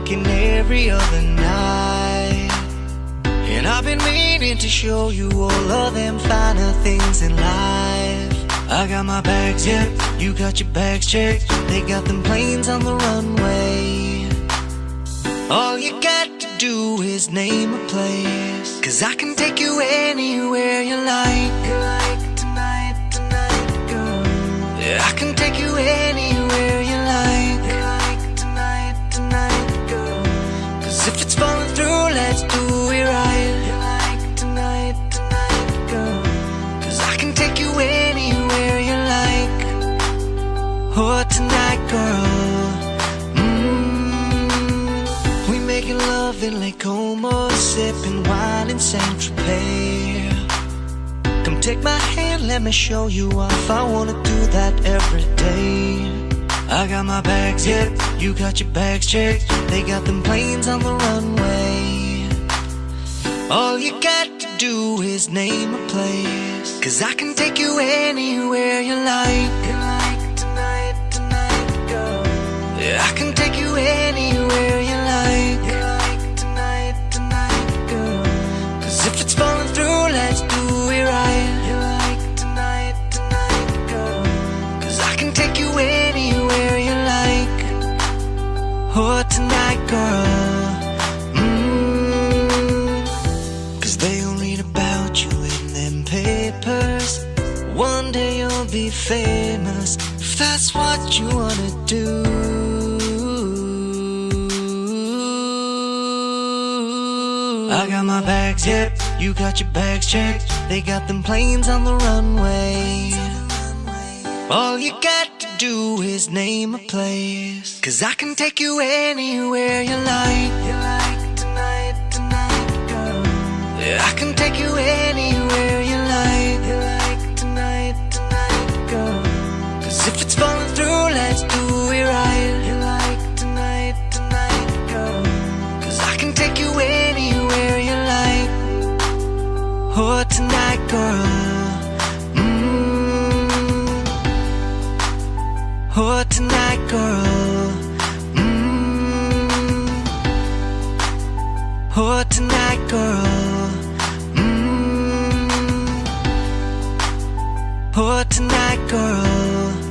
working every other night. And I've been meaning to show you all of them finer things in life. I got my bags, yeah, you got your bags checked. They got them planes on the runway. All you got to do is name a place. Cause I can take you anywhere you like. Like tonight, tonight, girl. Yeah, I can take you anywhere Cause if it's falling through, let's do it right. Like tonight, tonight, girl. Cause I can take you anywhere you like. Oh, tonight, girl. Mm, we making love in Lake Como, sipping wine in Saint Tropez. Come take my hand, let me show you off. I wanna do that every day. I got my bags, yeah, you got your bags checked. They got them planes on the runway. All you got to do is name a place. Cause I can take you anywhere you. Like papers. One day you'll be famous if that's what you wanna do. I got my bags, yep, you got your bags checked. They got them planes on the runway. All you got to do is name a place. Cause I can take you anywhere you like. Oh, tonight, girl. Mm. Oh, tonight, girl. Mm. Oh, tonight, girl. Mm. Oh, tonight, girl.